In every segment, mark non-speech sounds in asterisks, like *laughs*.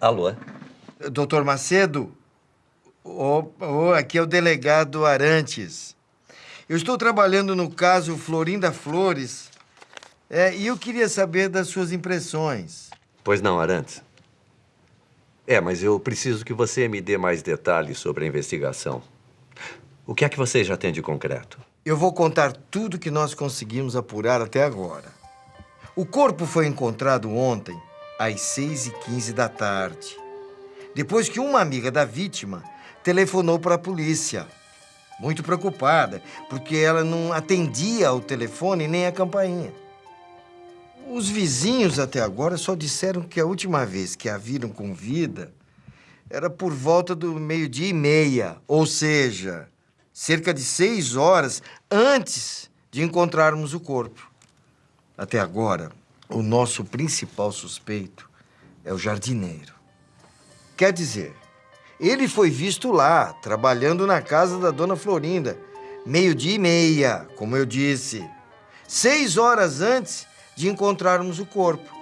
Alô? Doutor Macedo? Oh, oh, aqui é o delegado Arantes. Eu estou trabalhando no caso Florinda Flores é, e eu queria saber das suas impressões. Pois não, Arantes. É, mas eu preciso que você me dê mais detalhes sobre a investigação. O que é que você já tem de concreto? Eu vou contar tudo que nós conseguimos apurar até agora. O corpo foi encontrado ontem, às 6h15 da tarde, depois que uma amiga da vítima telefonou para a polícia. Muito preocupada, porque ela não atendia ao telefone nem a campainha. Os vizinhos até agora só disseram que a última vez que a viram com vida era por volta do meio-dia e meia, ou seja, cerca de seis horas antes de encontrarmos o corpo. Até agora, o nosso principal suspeito é o jardineiro. Quer dizer, ele foi visto lá, trabalhando na casa da dona Florinda, meio-dia e meia, como eu disse. Seis horas antes de encontrarmos o corpo.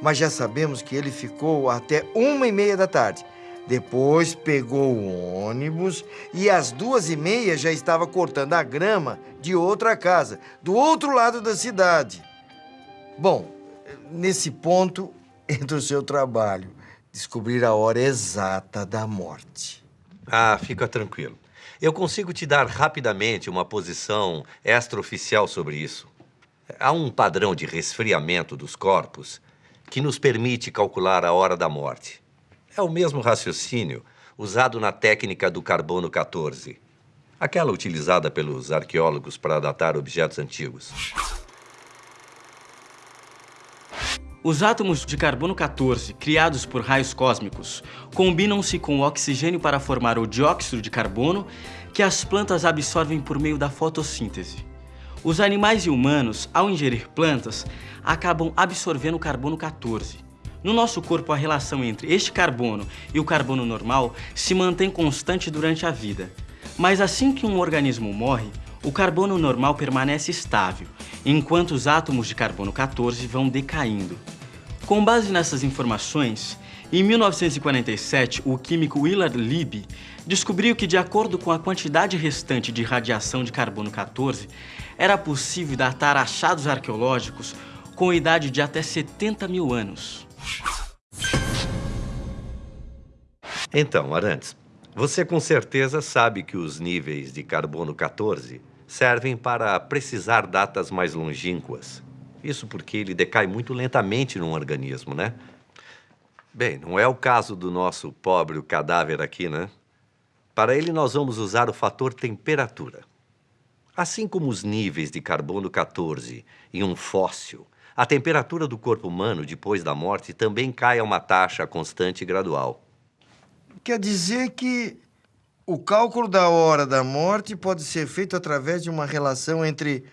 Mas já sabemos que ele ficou até uma e meia da tarde. Depois pegou o ônibus e às duas e meia já estava cortando a grama de outra casa, do outro lado da cidade. Bom, nesse ponto *laughs* entra o seu trabalho descobrir a hora exata da morte. Ah, fica tranquilo. Eu consigo te dar rapidamente uma posição extraoficial sobre isso. Há um padrão de resfriamento dos corpos que nos permite calcular a hora da morte. É o mesmo raciocínio usado na técnica do carbono 14, aquela utilizada pelos arqueólogos para datar objetos antigos. Os átomos de carbono 14, criados por raios cósmicos, combinam-se com o oxigênio para formar o dióxido de carbono que as plantas absorvem por meio da fotossíntese. Os animais e humanos, ao ingerir plantas, acabam absorvendo carbono 14. No nosso corpo, a relação entre este carbono e o carbono normal se mantém constante durante a vida. Mas assim que um organismo morre, o carbono normal permanece estável, enquanto os átomos de carbono 14 vão decaindo. Com base nessas informações, em 1947, o químico Willard Libby descobriu que, de acordo com a quantidade restante de radiação de carbono 14, era possível datar achados arqueológicos com idade de até 70 mil anos. Então, Arantes, você com certeza sabe que os níveis de carbono 14 servem para precisar datas mais longínquas. Isso porque ele decai muito lentamente num organismo, né? Bem, não é o caso do nosso pobre cadáver aqui, né? Para ele, nós vamos usar o fator temperatura. Assim como os níveis de carbono 14 em um fóssil, a temperatura do corpo humano depois da morte também cai a uma taxa constante e gradual. Quer dizer que o cálculo da hora da morte pode ser feito através de uma relação entre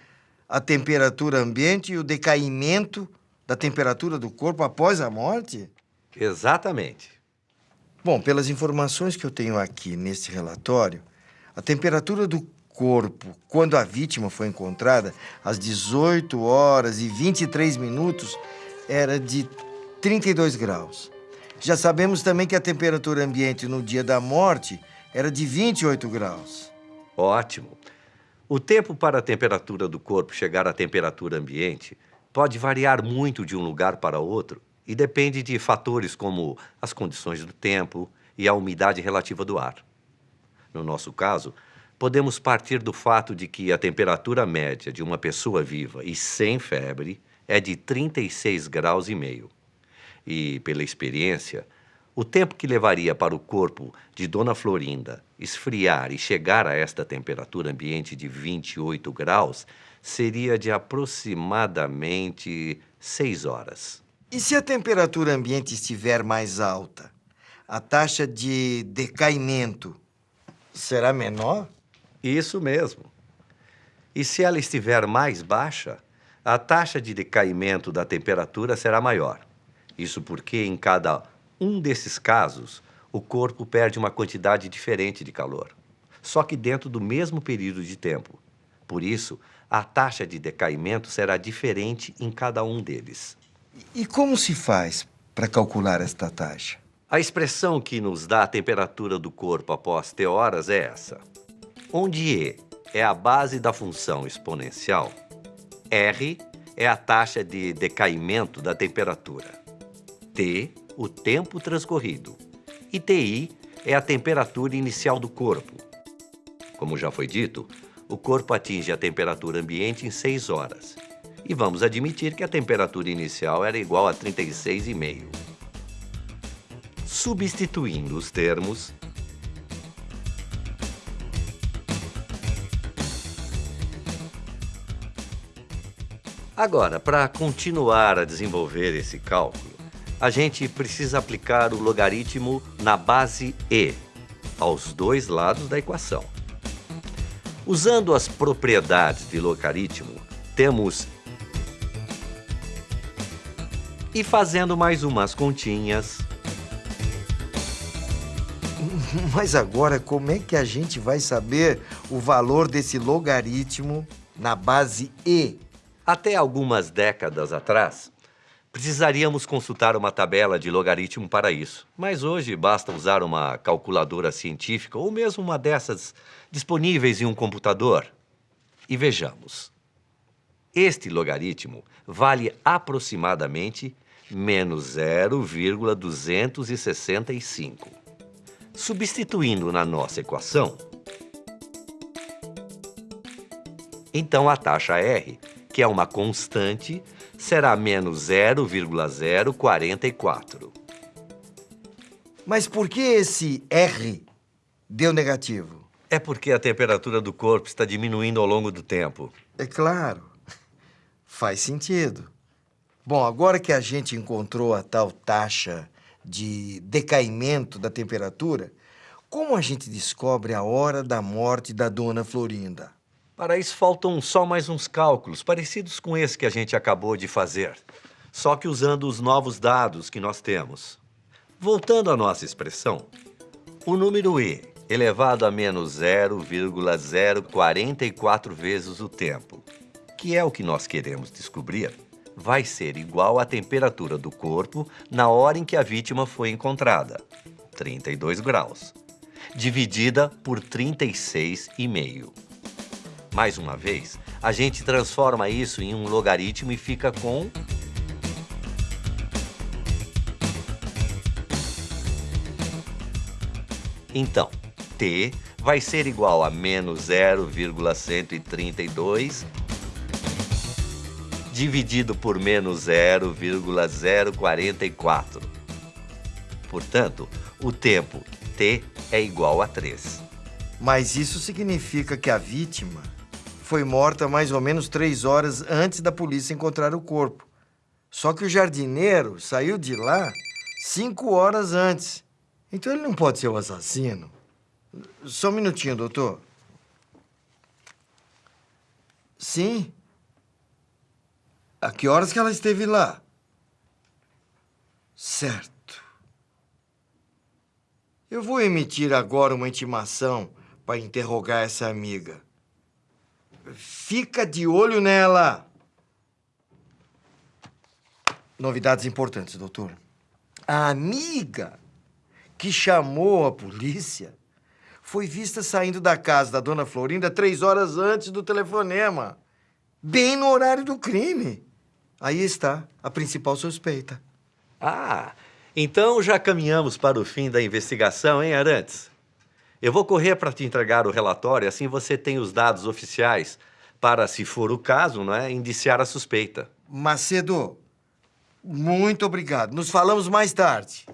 a temperatura ambiente e o decaimento da temperatura do corpo após a morte? Exatamente. Bom, pelas informações que eu tenho aqui nesse relatório, a temperatura do corpo, quando a vítima foi encontrada, às 18 horas e 23 minutos, era de 32 graus. Já sabemos também que a temperatura ambiente no dia da morte era de 28 graus. Ótimo. O tempo para a temperatura do corpo chegar à temperatura ambiente pode variar muito de um lugar para outro e depende de fatores como as condições do tempo e a umidade relativa do ar. No nosso caso, podemos partir do fato de que a temperatura média de uma pessoa viva e sem febre é de 36 graus e meio. E, pela experiência, o tempo que levaria para o corpo de Dona Florinda esfriar e chegar a esta temperatura ambiente de 28 graus seria de aproximadamente 6 horas. E se a temperatura ambiente estiver mais alta, a taxa de decaimento será menor? Isso mesmo. E se ela estiver mais baixa, a taxa de decaimento da temperatura será maior. Isso porque em cada um desses casos, o corpo perde uma quantidade diferente de calor, só que dentro do mesmo período de tempo. Por isso, a taxa de decaimento será diferente em cada um deles. E como se faz para calcular esta taxa? A expressão que nos dá a temperatura do corpo após T horas é essa. Onde E é a base da função exponencial, R é a taxa de decaimento da temperatura, T, o tempo transcorrido, e TI é a temperatura inicial do corpo. Como já foi dito, o corpo atinge a temperatura ambiente em 6 horas. E vamos admitir que a temperatura inicial era igual a 36,5. Substituindo os termos, Agora, para continuar a desenvolver esse cálculo, a gente precisa aplicar o logaritmo na base e, aos dois lados da equação. Usando as propriedades de logaritmo, temos... E fazendo mais umas continhas... *laughs* Mas agora, como é que a gente vai saber o valor desse logaritmo na base e? Até algumas décadas atrás, precisaríamos consultar uma tabela de logaritmo para isso. Mas hoje basta usar uma calculadora científica ou mesmo uma dessas disponíveis em um computador. E vejamos. Este logaritmo vale aproximadamente menos 0,265. Substituindo na nossa equação, então a taxa R que é uma constante, será menos 0,044. Mas por que esse R deu negativo? É porque a temperatura do corpo está diminuindo ao longo do tempo. É claro. Faz sentido. Bom, agora que a gente encontrou a tal taxa de decaimento da temperatura, como a gente descobre a hora da morte da dona Florinda? Para isso faltam só mais uns cálculos, parecidos com esse que a gente acabou de fazer, só que usando os novos dados que nós temos. Voltando à nossa expressão, o número e elevado a menos 0,044 vezes o tempo, que é o que nós queremos descobrir, vai ser igual à temperatura do corpo na hora em que a vítima foi encontrada, 32 graus, dividida por 36,5. Mais uma vez, a gente transforma isso em um logaritmo e fica com... Então, t vai ser igual a menos 0,132 dividido por menos 0,044. Portanto, o tempo t é igual a 3. Mas isso significa que a vítima foi morta mais ou menos três horas antes da polícia encontrar o corpo. Só que o jardineiro saiu de lá cinco horas antes. Então ele não pode ser o assassino. Só um minutinho, doutor. Sim. A que horas que ela esteve lá? Certo. Eu vou emitir agora uma intimação para interrogar essa amiga. Fica de olho nela. Novidades importantes, doutor. A amiga que chamou a polícia foi vista saindo da casa da dona Florinda três horas antes do telefonema. Bem no horário do crime. Aí está a principal suspeita. Ah, então já caminhamos para o fim da investigação, hein, Arantes? Eu vou correr para te entregar o relatório, assim você tem os dados oficiais para, se for o caso, não é, indiciar a suspeita. Macedo, muito obrigado. Nos falamos mais tarde.